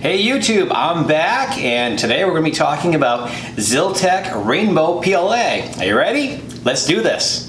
Hey YouTube, I'm back and today we're going to be talking about Zyltech Rainbow PLA. Are you ready? Let's do this.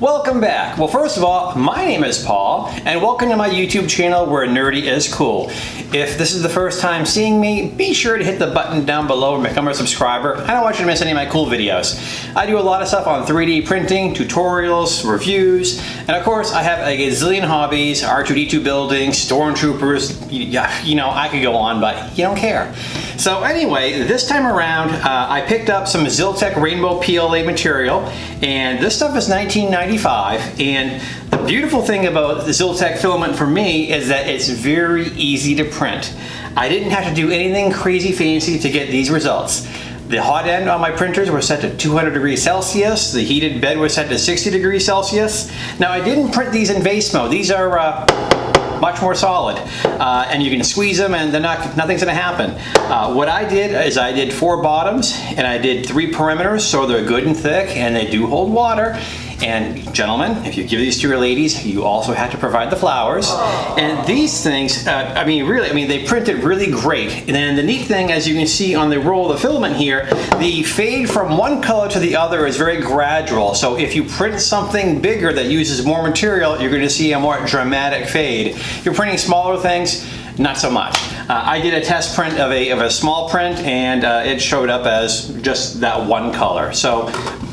Welcome back. Well, first of all, my name is Paul, and welcome to my YouTube channel where nerdy is cool. If this is the first time seeing me, be sure to hit the button down below and become a subscriber. I don't want you to miss any of my cool videos. I do a lot of stuff on 3D printing, tutorials, reviews, and of course, I have a gazillion hobbies, R2-D2 building, stormtroopers, you know, I could go on, but you don't care. So anyway, this time around, uh, I picked up some Zyltech Rainbow PLA material, and this stuff is 1995, and the beautiful thing about the Zyltech filament for me is that it's very easy to print. I didn't have to do anything crazy fancy to get these results. The hot end on my printers were set to 200 degrees Celsius. The heated bed was set to 60 degrees Celsius. Now I didn't print these in vase mode. These are uh, much more solid. Uh, and you can squeeze them and they're not, nothing's gonna happen. Uh, what I did is I did four bottoms and I did three perimeters so they're good and thick and they do hold water. And gentlemen, if you give these to your ladies, you also have to provide the flowers. And these things, uh, I mean, really, I mean, they printed really great. And then the neat thing, as you can see on the roll of the filament here, the fade from one color to the other is very gradual. So if you print something bigger that uses more material, you're gonna see a more dramatic fade. If you're printing smaller things, not so much. Uh, I did a test print of a, of a small print and uh, it showed up as just that one color. So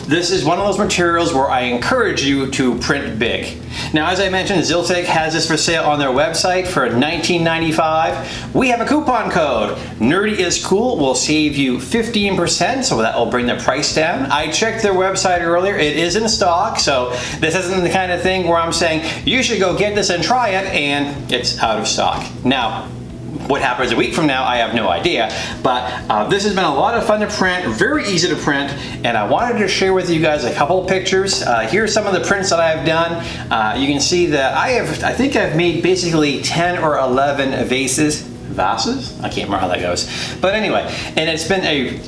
this is one of those materials where I encourage you to print big. Now, as I mentioned, Zyltech has this for sale on their website for $19.95. We have a coupon code. Nerdy is cool will save you 15%, so that will bring the price down. I checked their website earlier. It is in stock, so this isn't the kind of thing where I'm saying you should go get this and try it, and it's out of stock. Now, what happens a week from now, I have no idea. But uh, this has been a lot of fun to print, very easy to print, and I wanted to share with you guys a couple of pictures. Uh, are some of the prints that I have done. Uh, you can see that I have, I think I've made basically 10 or 11 vases. Vases? I can't remember how that goes. But anyway, and it's been a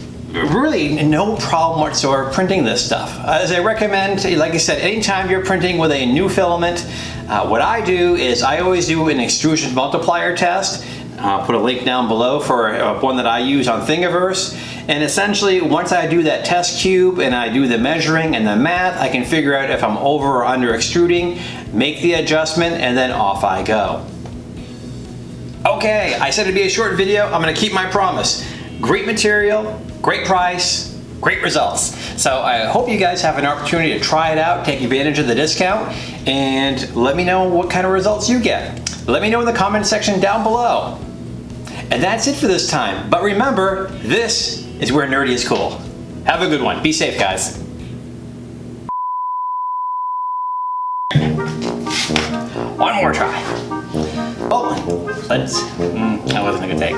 really no problem whatsoever printing this stuff. As I recommend, like I said, anytime you're printing with a new filament, uh, what I do is I always do an extrusion multiplier test I'll put a link down below for uh, one that I use on Thingiverse. And essentially, once I do that test cube and I do the measuring and the math, I can figure out if I'm over or under extruding, make the adjustment, and then off I go. Okay, I said it'd be a short video. I'm gonna keep my promise. Great material, great price, great results. So I hope you guys have an opportunity to try it out, take advantage of the discount, and let me know what kind of results you get. Let me know in the comment section down below. And that's it for this time. But remember, this is where nerdy is cool. Have a good one. Be safe, guys. One more try. Oh, let's, mm, that wasn't a good take.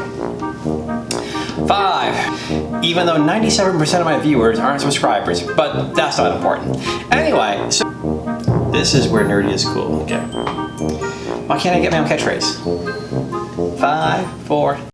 Five. Even though 97% of my viewers aren't subscribers, but that's not important. Anyway, so this is where nerdy is cool. Okay. Why can't I get my own catchphrase? Five, four,